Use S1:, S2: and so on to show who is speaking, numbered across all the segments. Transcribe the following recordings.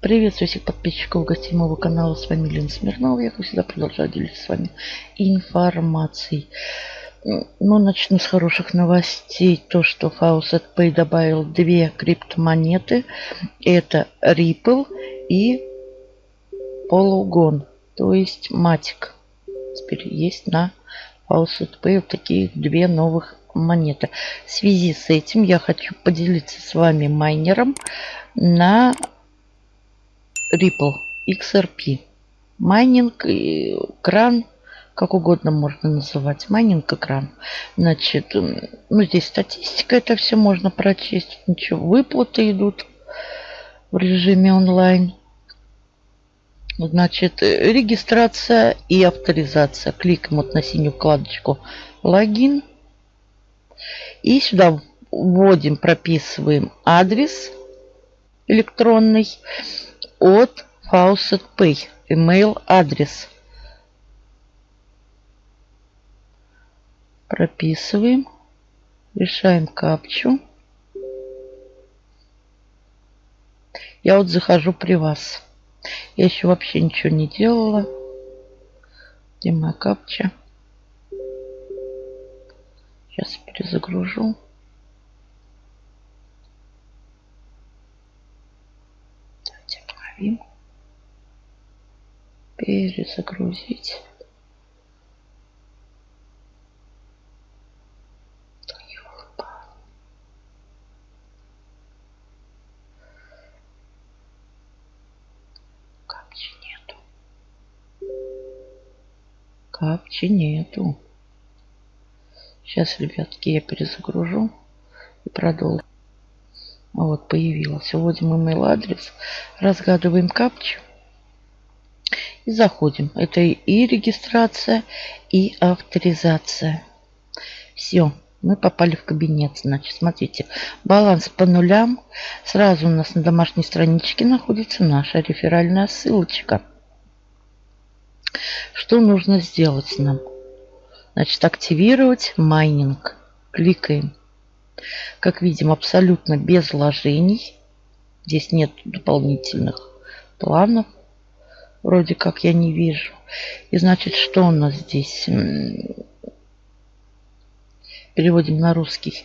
S1: Приветствую всех подписчиков гостей моего канала. С вами Лена Смирнова. Я, как всегда, продолжаю делиться с вами информацией. Ну, начну с хороших новостей. То, что Faucet Pay добавил две криптомонеты. Это Ripple и Polygon. То есть Matic. Теперь есть на Faucet Pay вот такие две новых монеты. В связи с этим я хочу поделиться с вами майнером на Ripple XRP. Майнинг, кран, как угодно можно называть. Майнинг, кран. Значит, ну здесь статистика, это все можно прочесть. Ничего, выплаты идут в режиме онлайн. Значит, регистрация и авторизация. Кликаем вот на синюю вкладочку логин. И сюда вводим, прописываем адрес электронный от Faucet Pay. Email адрес. Прописываем. Решаем капчу. Я вот захожу при вас. Я еще вообще ничего не делала. Где моя капча? Сейчас перезагружу. Обновим. Перезагрузить. Капчи нету. Капчи нету. Сейчас, ребятки, я перезагружу и продолжу. Вот, появилась. Вводим email адрес, разгадываем капчу и заходим. Это и регистрация, и авторизация. Все, мы попали в кабинет. Значит, смотрите, баланс по нулям. Сразу у нас на домашней страничке находится наша реферальная ссылочка. Что нужно сделать нам? Значит, активировать майнинг. Кликаем. Как видим, абсолютно без вложений. Здесь нет дополнительных планов. Вроде как я не вижу. И значит, что у нас здесь? Переводим на русский.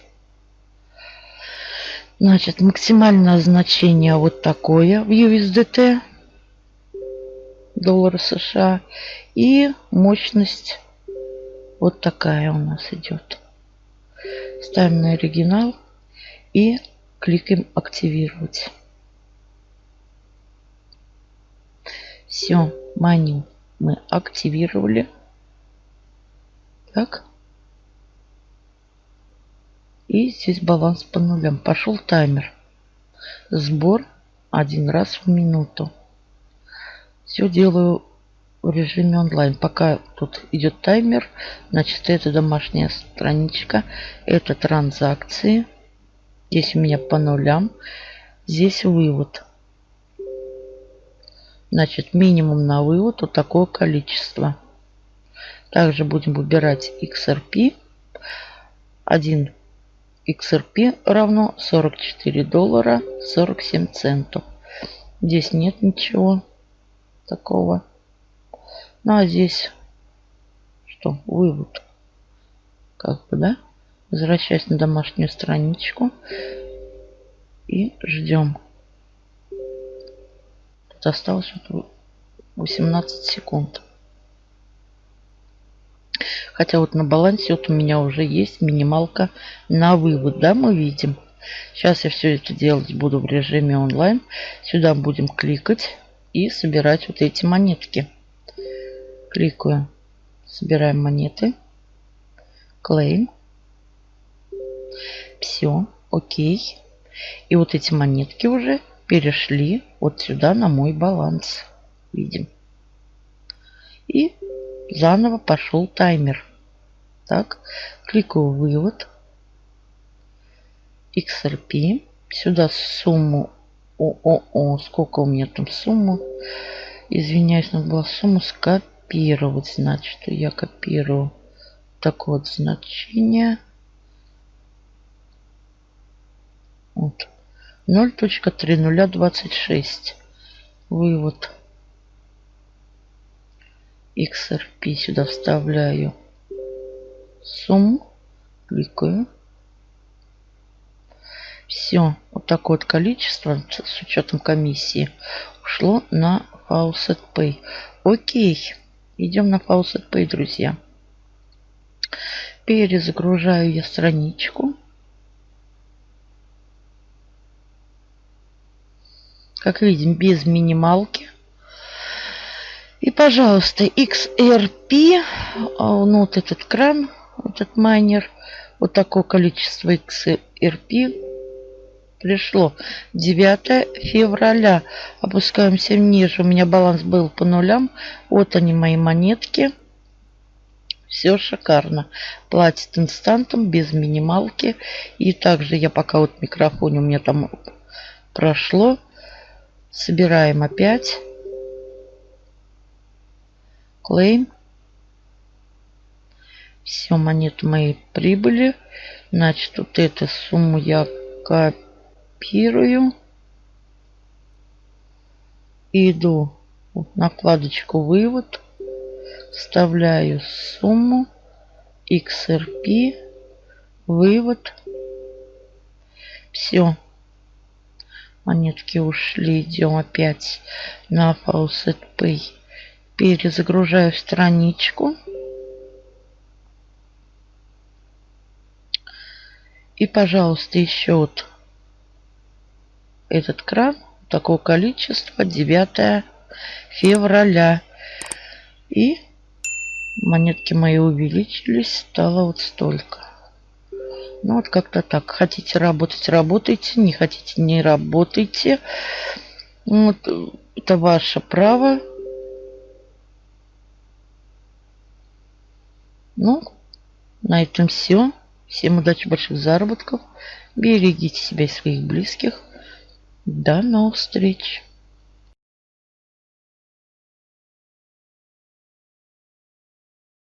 S1: Значит, максимальное значение вот такое в USDT. Доллара США. И мощность вот такая у нас идет. Ставим на оригинал и кликаем активировать. Все, маню мы активировали. Так. И здесь баланс по нулям. Пошел таймер. Сбор один раз в минуту. Все делаю в режиме онлайн. Пока тут идет таймер, значит, это домашняя страничка, это транзакции. Здесь у меня по нулям. Здесь вывод. Значит, минимум на вывод вот такое количество. Также будем выбирать XRP. 1 XRP равно 44 доллара 47 центов. Здесь нет ничего такого. Ну а здесь что? Вывод. Как бы, да? Возвращаясь на домашнюю страничку. И ждем. Тут осталось вот 18 секунд. Хотя вот на балансе вот у меня уже есть минималка на вывод, да, мы видим. Сейчас я все это делать буду в режиме онлайн. Сюда будем кликать и собирать вот эти монетки. Кликаю. Собираем монеты. Claim. Все. Окей. И вот эти монетки уже перешли вот сюда на мой баланс. Видим. И заново пошел таймер. Так, кликаю вывод. XRP. Сюда сумму. О, сколько у меня там сумма? Извиняюсь, надо было сумму скопировать копировать. Значит, я копирую такое вот значение. Вот. 0.3026. Вывод. XRP сюда вставляю сумму. Кликаю. Все, вот такое вот количество с учетом комиссии ушло на Faucet Pay. Окей, идем на Faucet Pay, друзья. Перезагружаю я страничку. Как видим, без минималки. И, пожалуйста, XRP, а, ну, вот этот кран, этот майнер, вот такое количество XRP пришло 9 февраля. Опускаемся ниже. У меня баланс был по нулям. Вот они мои монетки. Все шикарно. Платит инстантом, без минималки. И также я пока вот микрофоне у меня там прошло. Собираем опять. Клейм. Все, монеты мои прибыли. Значит, вот эту сумму я копирую. Иду на вкладочку «Вывод». Вставляю сумму. XRP. Вывод. Все. Монетки ушли. Идем опять на Faucet Pay. Перезагружаю страничку. И, пожалуйста, еще вот этот кран. Такого количества. 9 февраля. И монетки мои увеличились. Стало вот столько. Ну, вот как-то так. Хотите работать, работайте. Не хотите, не работайте. Вот, это ваше право. Ну, на этом все. Всем удачи, больших заработков. Берегите себя и своих близких. До новых встреч.